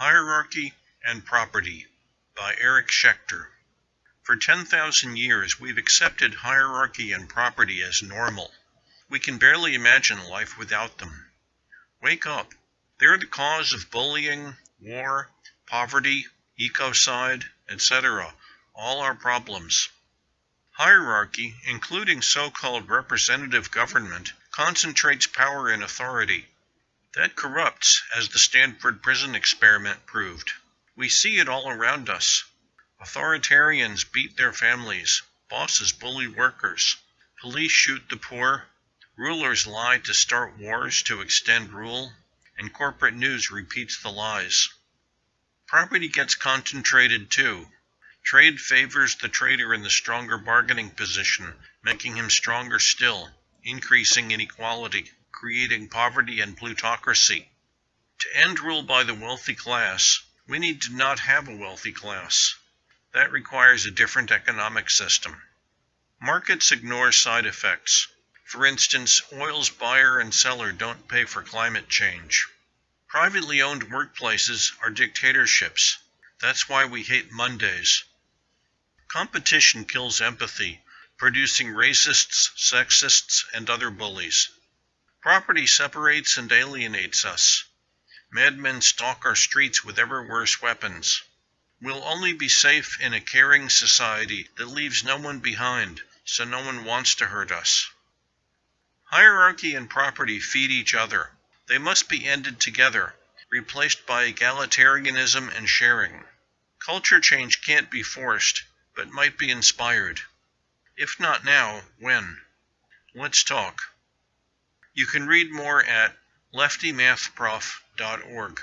Hierarchy and Property by Eric Schechter. For 10,000 years we've accepted hierarchy and property as normal. We can barely imagine life without them. Wake up. They're the cause of bullying, war, poverty, ecocide, etc., all our problems. Hierarchy, including so-called representative government, concentrates power and authority. That corrupts, as the Stanford prison experiment proved. We see it all around us. Authoritarians beat their families, bosses bully workers, police shoot the poor, rulers lie to start wars to extend rule, and corporate news repeats the lies. Property gets concentrated too. Trade favors the trader in the stronger bargaining position, making him stronger still, increasing inequality, creating poverty and plutocracy. To end rule by the wealthy class, we need to not have a wealthy class. That requires a different economic system. Markets ignore side effects. For instance, oil's buyer and seller don't pay for climate change. Privately owned workplaces are dictatorships. That's why we hate Mondays. Competition kills empathy, producing racists, sexists, and other bullies. Property separates and alienates us. Madmen stalk our streets with ever worse weapons. We'll only be safe in a caring society that leaves no one behind, so no one wants to hurt us. Hierarchy and property feed each other. They must be ended together, replaced by egalitarianism and sharing. Culture change can't be forced, but might be inspired. If not now, when? Let's talk. You can read more at leftymathprof.org.